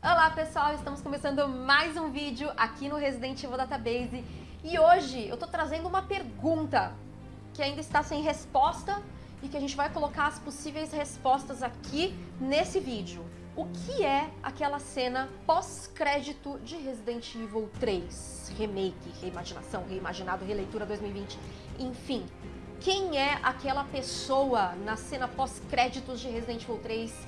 Olá pessoal, estamos começando mais um vídeo aqui no Resident Evil Database e hoje eu tô trazendo uma pergunta que ainda está sem resposta e que a gente vai colocar as possíveis respostas aqui nesse vídeo. O que é aquela cena pós-crédito de Resident Evil 3? Remake, reimaginação, reimaginado, releitura 2020, enfim. Quem é aquela pessoa na cena pós-créditos de Resident Evil 3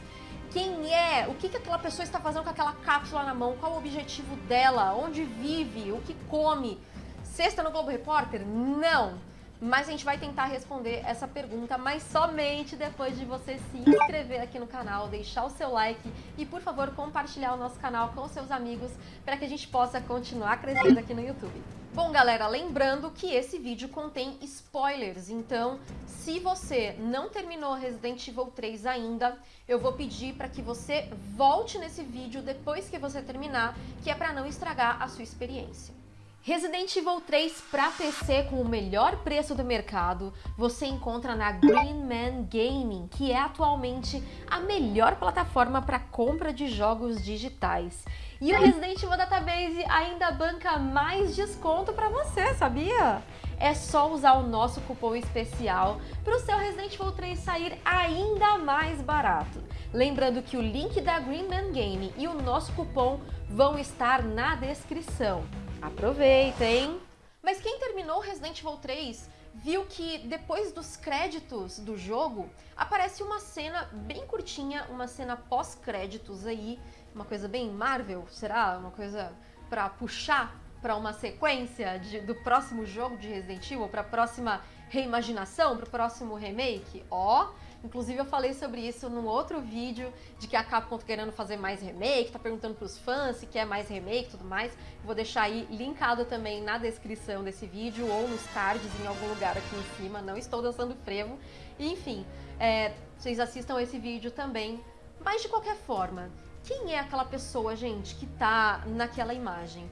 quem é, o que, que aquela pessoa está fazendo com aquela cápsula na mão, qual o objetivo dela, onde vive, o que come. Sexta no Globo Repórter? Não! Mas a gente vai tentar responder essa pergunta, mas somente depois de você se inscrever aqui no canal, deixar o seu like e, por favor, compartilhar o nosso canal com seus amigos para que a gente possa continuar crescendo aqui no YouTube. Bom, galera, lembrando que esse vídeo contém spoilers, então se você não terminou Resident Evil 3 ainda, eu vou pedir para que você volte nesse vídeo depois que você terminar, que é para não estragar a sua experiência. Resident Evil 3 para PC com o melhor preço do mercado você encontra na Green Man Gaming, que é atualmente a melhor plataforma para compra de jogos digitais. E o Resident Evil Database ainda banca mais desconto para você, sabia? É só usar o nosso cupom especial para o seu Resident Evil 3 sair ainda mais barato. Lembrando que o link da Green Man Gaming e o nosso cupom vão estar na descrição. Aproveitem! Mas quem terminou Resident Evil 3 viu que depois dos créditos do jogo aparece uma cena bem curtinha, uma cena pós-créditos aí, uma coisa bem Marvel, será? Uma coisa para puxar para uma sequência de, do próximo jogo de Resident Evil, para próxima reimaginação, para o próximo remake? Ó, oh, Inclusive eu falei sobre isso num outro vídeo, de que a Capcom tá querendo fazer mais remake, tá perguntando pros fãs se quer mais remake e tudo mais. Vou deixar aí linkado também na descrição desse vídeo ou nos cards em algum lugar aqui em cima. Não estou dançando frevo. enfim, é, vocês assistam esse vídeo também. Mas de qualquer forma, quem é aquela pessoa, gente, que tá naquela imagem?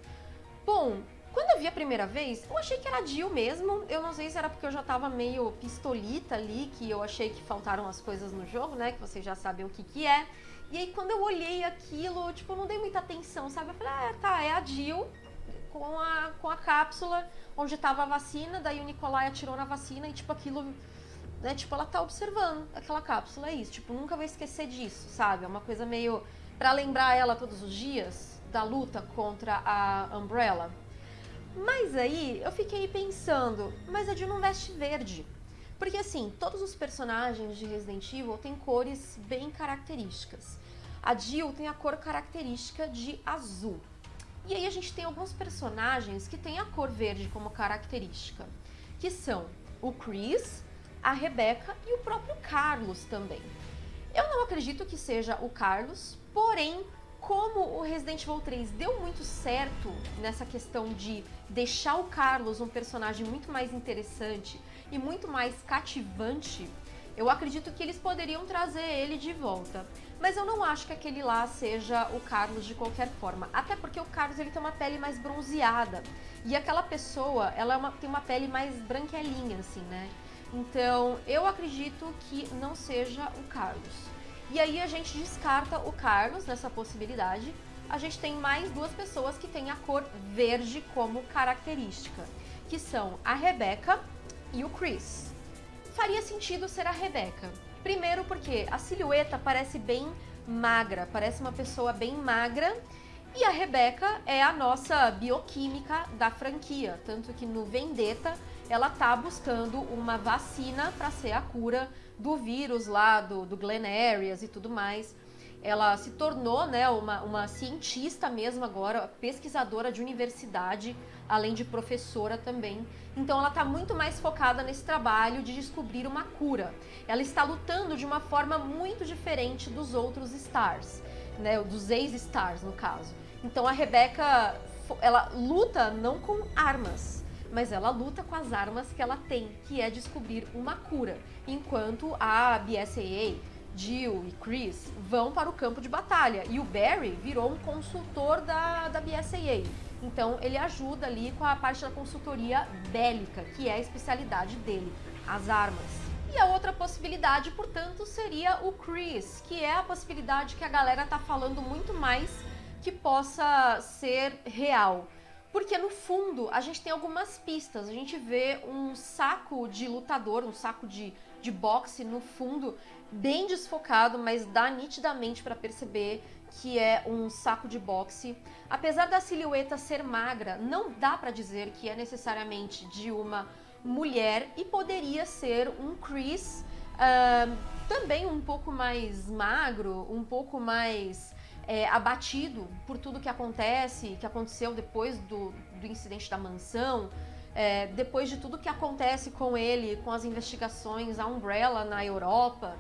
Bom, quando eu vi a primeira vez, eu achei que era Jill mesmo. Eu não sei se era porque eu já tava meio pistolita ali, que eu achei que faltaram as coisas no jogo, né? Que vocês já sabem o que que é. E aí quando eu olhei aquilo, tipo, eu não dei muita atenção, sabe? Eu falei, ah, tá, é a Jill com a, com a cápsula onde tava a vacina, daí o Nicolai atirou na vacina e, tipo, aquilo... Né, tipo, ela tá observando aquela cápsula, é isso. Tipo, nunca vai esquecer disso, sabe? É uma coisa meio... Pra lembrar ela todos os dias da luta contra a Umbrella. Mas aí eu fiquei pensando, mas a Jill não veste verde. Porque assim, todos os personagens de Resident Evil têm cores bem características. A Jill tem a cor característica de azul. E aí a gente tem alguns personagens que têm a cor verde como característica, que são o Chris, a Rebecca e o próprio Carlos também. Eu não acredito que seja o Carlos, porém como o Resident Evil 3 deu muito certo nessa questão de deixar o Carlos um personagem muito mais interessante e muito mais cativante, eu acredito que eles poderiam trazer ele de volta. Mas eu não acho que aquele lá seja o Carlos de qualquer forma. Até porque o Carlos ele tem uma pele mais bronzeada. E aquela pessoa, ela é uma, tem uma pele mais branquelinha, assim, né? Então, eu acredito que não seja o Carlos. E aí a gente descarta o Carlos nessa possibilidade. A gente tem mais duas pessoas que têm a cor verde como característica, que são a Rebecca e o Chris. Faria sentido ser a Rebecca. Primeiro porque a silhueta parece bem magra, parece uma pessoa bem magra. E a Rebecca é a nossa bioquímica da franquia, tanto que no Vendetta ela tá buscando uma vacina para ser a cura do vírus lá do, do Glen Arias e tudo mais. Ela se tornou né, uma, uma cientista mesmo agora, pesquisadora de universidade, além de professora também. Então ela está muito mais focada nesse trabalho de descobrir uma cura. Ela está lutando de uma forma muito diferente dos outros Stars, né, dos ex-Stars no caso. Então a Rebecca, ela luta não com armas, mas ela luta com as armas que ela tem, que é descobrir uma cura, enquanto a BSAA, Jill e Chris vão para o campo de batalha, e o Barry virou um consultor da, da BSAA, então ele ajuda ali com a parte da consultoria bélica, que é a especialidade dele, as armas. E a outra possibilidade, portanto, seria o Chris, que é a possibilidade que a galera tá falando muito mais que possa ser real. Porque no fundo a gente tem algumas pistas. A gente vê um saco de lutador, um saco de, de boxe no fundo, bem desfocado, mas dá nitidamente para perceber que é um saco de boxe. Apesar da silhueta ser magra, não dá para dizer que é necessariamente de uma mulher e poderia ser um Chris uh, também um pouco mais magro, um pouco mais é, abatido por tudo que acontece, que aconteceu depois do, do incidente da mansão, é, depois de tudo que acontece com ele, com as investigações, a Umbrella na Europa.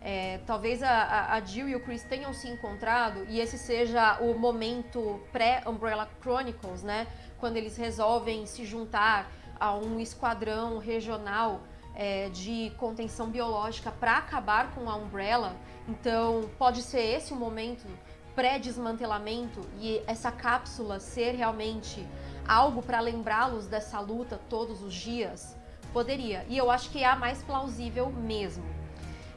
É, talvez a, a, Jill e o Chris tenham se encontrado e esse seja o momento pré-Umbrella Chronicles, né? Quando eles resolvem se juntar a um esquadrão regional é, de contenção biológica para acabar com a Umbrella. Então, pode ser esse o momento pré-desmantelamento e essa cápsula ser realmente algo para lembrá-los dessa luta todos os dias? Poderia. E eu acho que é a mais plausível mesmo.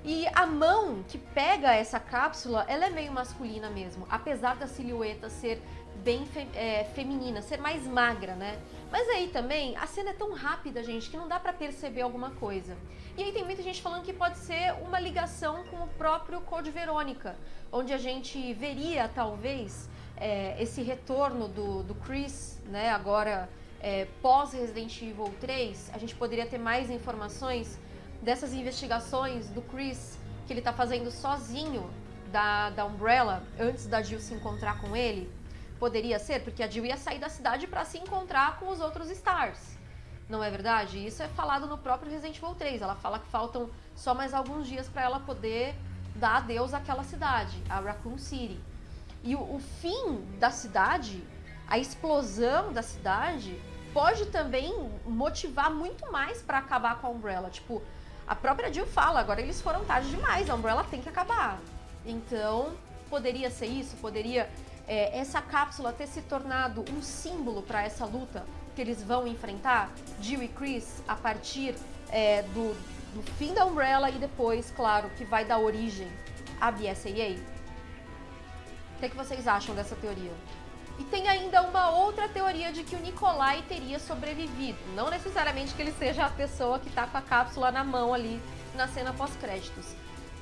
E a mão que pega essa cápsula, ela é meio masculina mesmo, apesar da silhueta ser bem fe é, feminina, ser mais magra, né? Mas aí também, a cena é tão rápida, gente, que não dá para perceber alguma coisa. E aí tem muita gente falando que pode ser uma ligação com o próprio Code Verônica, onde a gente veria, talvez, é, esse retorno do, do Chris, né, agora é, pós-Resident Evil 3, a gente poderia ter mais informações dessas investigações do Chris, que ele tá fazendo sozinho da, da Umbrella, antes da Jill se encontrar com ele, Poderia ser, porque a Jill ia sair da cidade para se encontrar com os outros Stars. Não é verdade? Isso é falado no próprio Resident Evil 3. Ela fala que faltam só mais alguns dias para ela poder dar adeus àquela cidade, a Raccoon City. E o, o fim da cidade, a explosão da cidade, pode também motivar muito mais para acabar com a Umbrella. Tipo, a própria Jill fala, agora eles foram tarde demais, a Umbrella tem que acabar. Então, poderia ser isso, poderia é, essa cápsula ter se tornado um símbolo para essa luta que eles vão enfrentar, Jill e Chris, a partir é, do, do fim da Umbrella e depois, claro, que vai dar origem à BSAA? O que, é que vocês acham dessa teoria? E tem ainda uma outra teoria de que o Nikolai teria sobrevivido. Não necessariamente que ele seja a pessoa que está com a cápsula na mão ali na cena pós-créditos.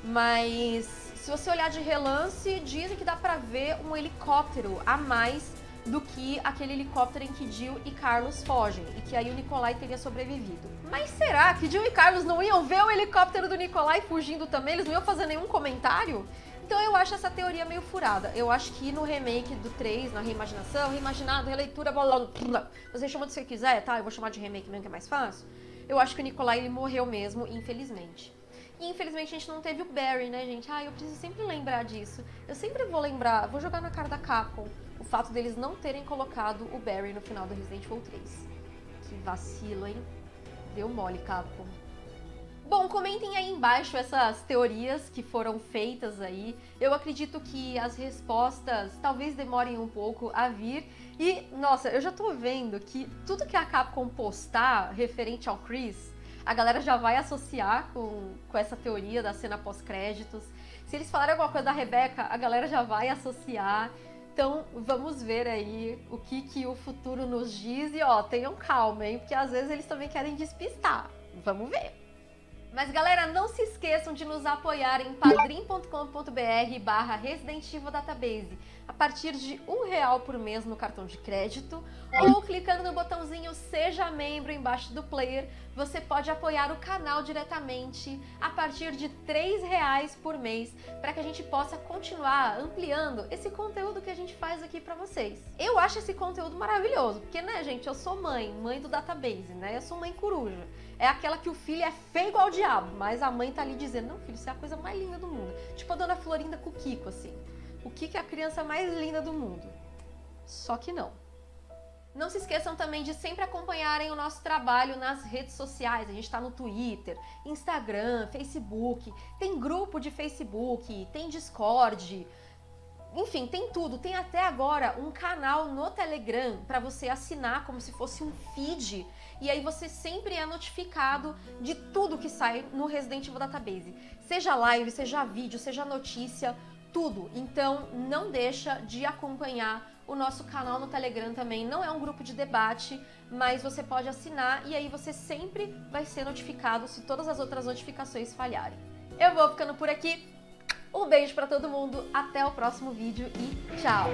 Mas se você olhar de relance, dizem que dá pra ver um helicóptero a mais do que aquele helicóptero em que Jill e Carlos fogem, e que aí o Nikolai teria sobrevivido. Mas será que Jill e Carlos não iam ver o helicóptero do Nikolai fugindo também? Eles não iam fazer nenhum comentário? Então eu acho essa teoria meio furada. Eu acho que no remake do 3, na reimaginação, reimaginado, releitura, blá, blá, você chama do que você quiser, tá? Eu vou chamar de remake mesmo que é mais fácil. Eu acho que o Nikolai ele morreu mesmo, infelizmente. E infelizmente a gente não teve o Barry, né, gente? Ah, eu preciso sempre lembrar disso. Eu sempre vou lembrar, vou jogar na cara da Capcom o fato deles não terem colocado o Barry no final do Resident Evil 3. Que vacilo, hein? Deu mole, Capcom. Bom, comentem aí embaixo essas teorias que foram feitas aí. Eu acredito que as respostas talvez demorem um pouco a vir. E, nossa, eu já tô vendo que tudo que a Capcom postar referente ao Chris a galera já vai associar com, com essa teoria da cena pós-créditos. Se eles falarem alguma coisa da Rebeca, a galera já vai associar. Então, vamos ver aí o que, que o futuro nos diz. E, ó, tenham calma, hein? Porque às vezes eles também querem despistar. Vamos ver. Mas galera, não se esqueçam de nos apoiar em padrim.com.br barra Resident Evil Database a partir de um real por mês no cartão de crédito ou clicando no botãozinho Seja Membro embaixo do player, você pode apoiar o canal diretamente a partir de três reais por mês para que a gente possa continuar ampliando esse conteúdo que a gente faz aqui para vocês. Eu acho esse conteúdo maravilhoso, porque né gente, eu sou mãe, mãe do Database, né? Eu sou mãe coruja é aquela que o filho é feio igual o diabo, mas a mãe tá ali dizendo, não filho, você é a coisa mais linda do mundo. Tipo a dona Florinda com o Kiko, assim. O Kiko é a criança mais linda do mundo. Só que não. Não se esqueçam também de sempre acompanharem o nosso trabalho nas redes sociais. A gente está no Twitter, Instagram, Facebook, tem grupo de Facebook, tem Discord, enfim, tem tudo. Tem até agora um canal no Telegram para você assinar como se fosse um feed e aí você sempre é notificado de tudo que sai no Resident Evil Database. Seja live, seja vídeo, seja notícia, tudo. Então não deixa de acompanhar o nosso canal no Telegram também. Não é um grupo de debate, mas você pode assinar e aí você sempre vai ser notificado se todas as outras notificações falharem. Eu vou ficando por aqui. Um beijo para todo mundo, até o próximo vídeo e tchau!